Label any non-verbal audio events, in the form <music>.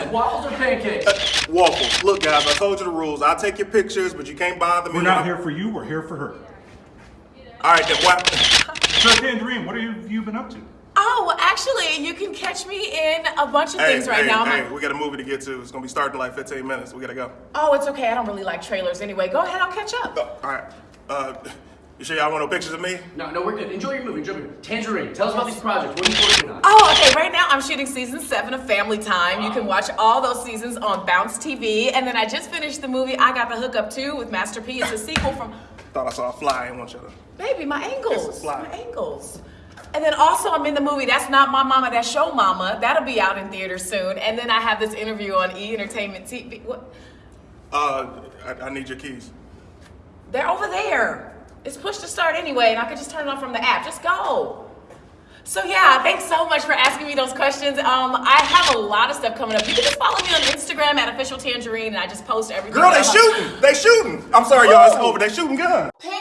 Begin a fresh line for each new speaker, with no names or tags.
Like waffles or pancakes?
Waffles. Look, guys, I told you the rules. I'll take your pictures, but you can't bother me.
We're not here for you, we're here for her.
All right, then what? <laughs>
So Tangerine, what have you been up to?
Oh, well, actually, you can catch me in a bunch of
Hey,
things right
hey,
now.
hey,
My-
we got a movie to get to. It's gonna be starting in like 15 minutes. We gotta go.
oh, it's okay. I don't really like trailers anyway. Go ahead, I'll catch up.
Oh, all right. Uh, you sure y'all want no pictures of me?
No, no, we're good. Enjoy your movie. Enjoy your movie. Tangerine, tell us about these projects. What are you working on?
Oh, okay. Right now, I'm shooting season seven of Family Time. You can watch all those seasons on Bounce TV. And then I just finished the movie I Got the Hookup Too with Master P. It's a sequel from
Thought I saw a fly. I didn't want you to.
Baby, my
It's
ankles.
a fly.
My ankles. And then also, I'm in the movie That's Not My Mama, That's Show Mama. That'll be out in theaters soon. And then I have this interview on E Entertainment TV. What?
Uh, I, I need your keys.
They're over there. It's push to start anyway, and I could just turn it on from the app. Just go. So yeah, thanks so much for asking me those questions. Um, I have a lot of stuff coming up. You can just follow me on Instagram at official tangerine, and I just post everything.
Girl, they
that
shooting. They shooting. I'm sorry, y'all. It's over. They shooting guns.
Pam,